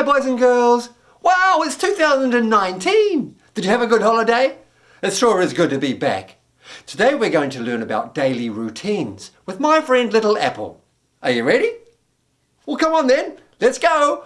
Hi boys and girls. Wow, it's 2019. Did you have a good holiday? It sure is good to be back. Today we're going to learn about daily routines with my friend Little Apple. Are you ready? Well come on then, let's go.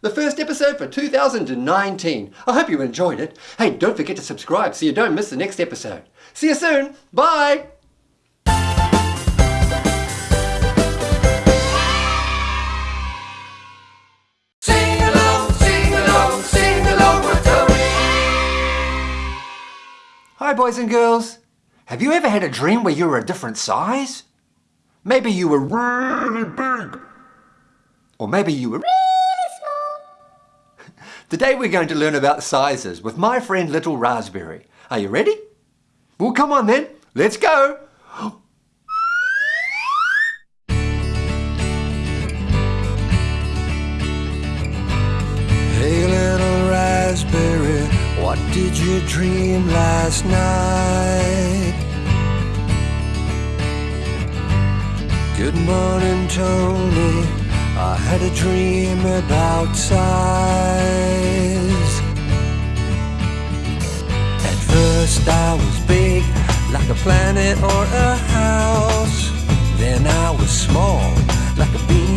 The first episode for 2019. I hope you enjoyed it. Hey, don't forget to subscribe so you don't miss the next episode. See you soon. Bye! Sing along, sing along, sing along with Tony. Hi, boys and girls. Have you ever had a dream where you were a different size? Maybe you were really big. Or maybe you were. Today we're going to learn about sizes with my friend Little Raspberry. Are you ready? Well, come on then. Let's go. Hey little raspberry, what did you dream last night? Good morning, Tony. I had a dream about size. At first I was big, like a planet or a house. Then I was small, like a bean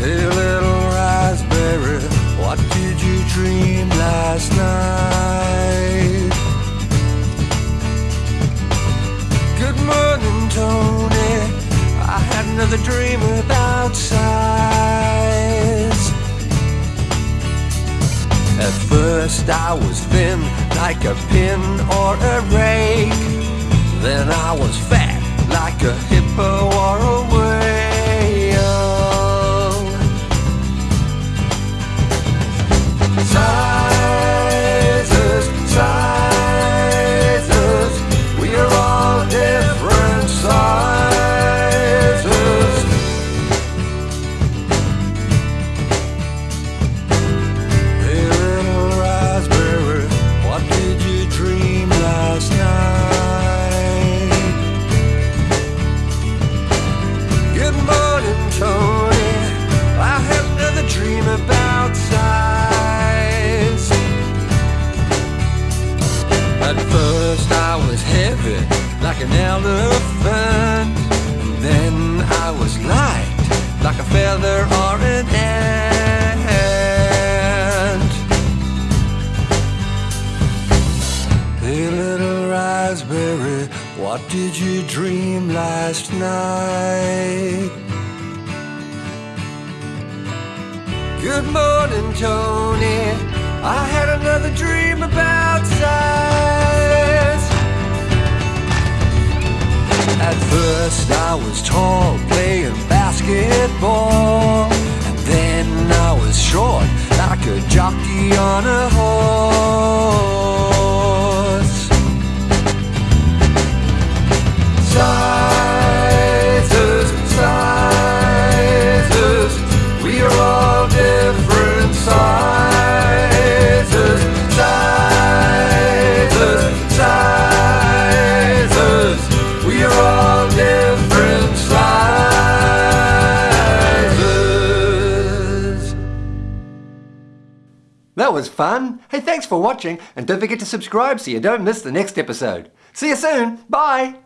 Hey little raspberry, what did you dream last night? Good morning, Tony. I had another dream about size. At first I was thin, like a pin or a rake. Then I was fat, like a what did you dream last night? Good morning, Tony. I had another dream about size. At first, I was tall, playing basketball. And then I was short, like a jockey on a horse. That was fun. Hey, thanks for watching, and don't forget to subscribe so you don't miss the next episode. See you soon. Bye.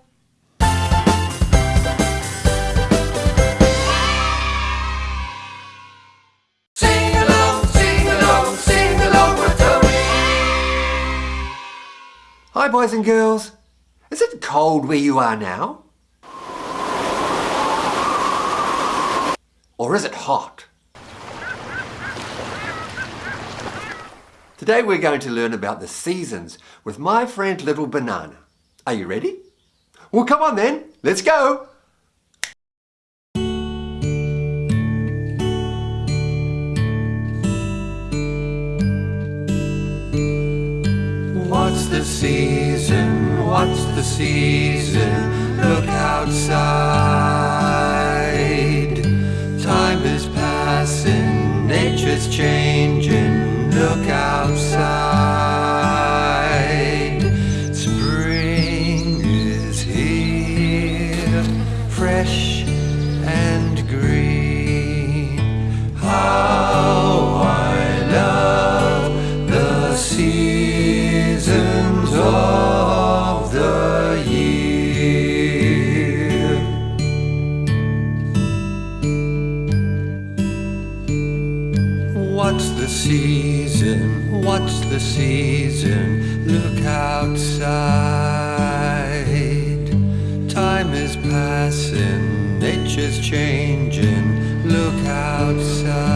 Sing along, sing along, sing along with Tony. Hi, boys and girls. Is it cold where you are now? Or is it hot? Today we're going to learn about the seasons with my friend Little Banana. Are you ready? Well, come on then. Let's go. What's the season? What's the season? Look outside. Time is passing, nature's changing. Passing, nature's changing. Look outside.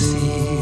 What's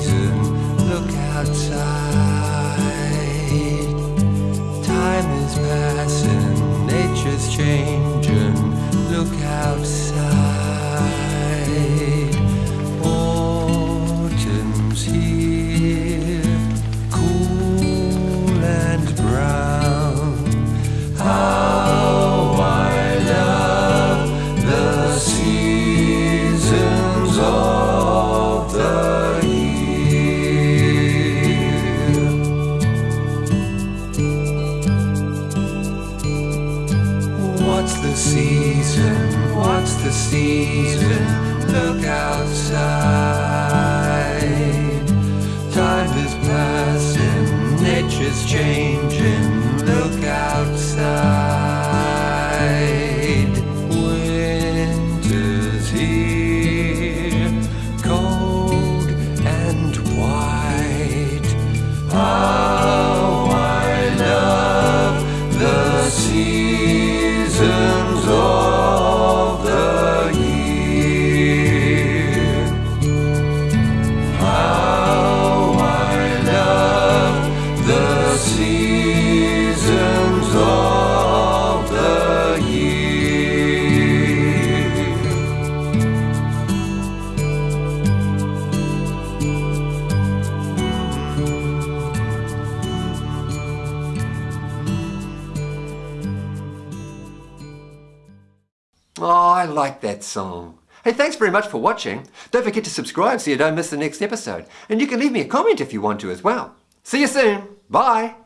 Oh, I like that song. Hey, thanks very much for watching. Don't forget to subscribe so you don't miss the next episode. And you can leave me a comment if you want to as well. See you soon. Bye.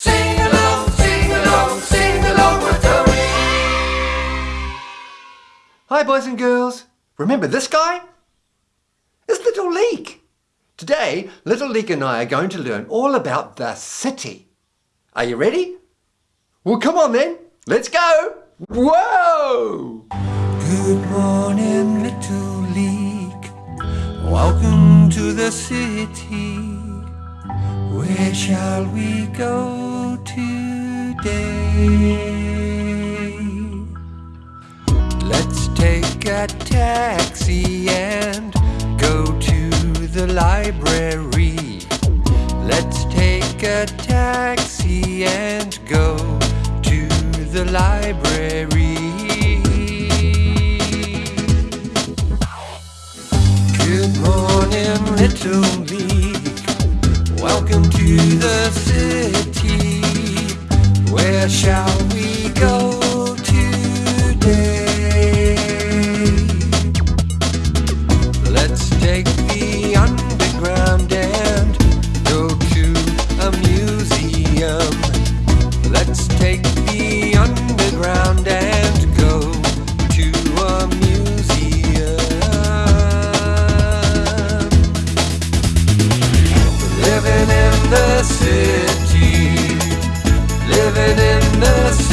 Sing along, sing along, sing along with Tony. Hi, boys and girls. Remember this guy? It's Little Leek. Today, Little Leek and I are going to learn all about the city. Are you ready? Well, come on then. Let's go. Whoa! Good morning, little leek. Welcome to the city. Where shall we go today? Let's take a taxi the library. Let's take a taxi and go to the library. Good morning, little leek. Welcome to the city. Where shall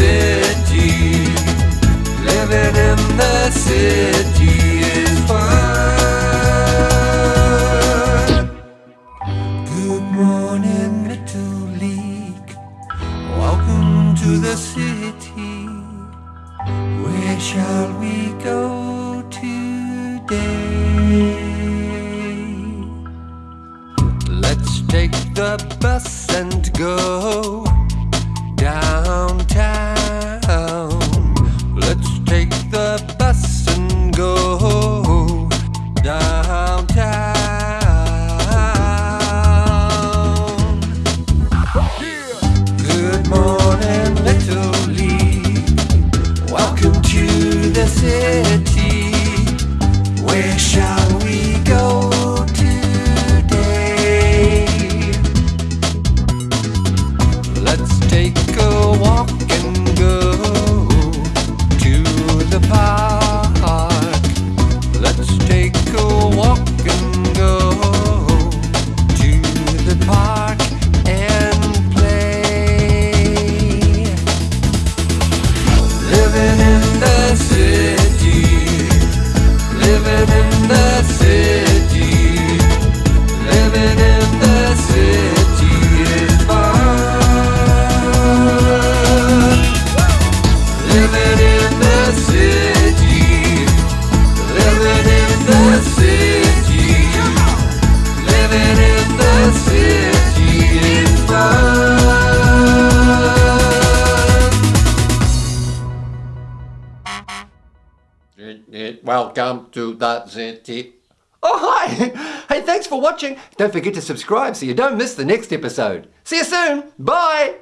city, living in the city is fun. Good morning, little leek. Welcome to the city. Where shall we go today? Let's take the bus and go Welcome to the city. Oh, hi! Hey, thanks for watching. Don't forget to subscribe so you don't miss the next episode. See you soon. Bye!